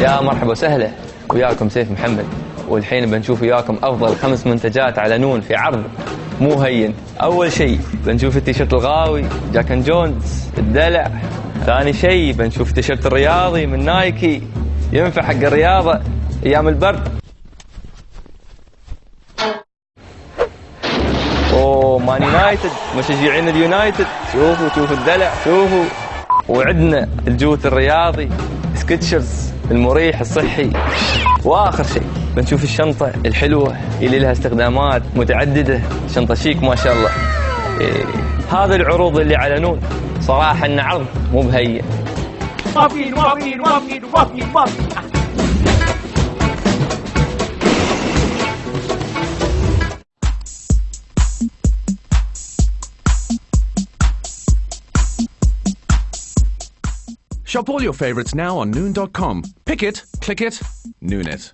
يا مرحبا وسهلا. وياكم سيف محمد. والحين بنشوف وياكم أفضل خمس منتجات على نون في عرض مو هين. أول شيء بنشوف التيشيرت الغاوي Jack & Jones الدلع. ثاني شيء بنشوف التيشيرت الرياضي من Nike. ينفع حق الرياضة أيام البرد. oh Man United. مشجعين ال United. شوفوا شوفوا الدلع شوفوا. وعندنا الجوتي الرياضي. Skechers. المريح الصحي. وآخر شيء بنشوف الشنطة الحلوة اللي لها استخدامات متعددة. شنطة شيك ما شاء الله. إيه. هذا العروض اللي على نون صراحة انه عرض مو بهين. موافقين موافقين موافقين موافقين موافقين Shop all your favorites now on Noon.com. Pick it, click it, Noon it.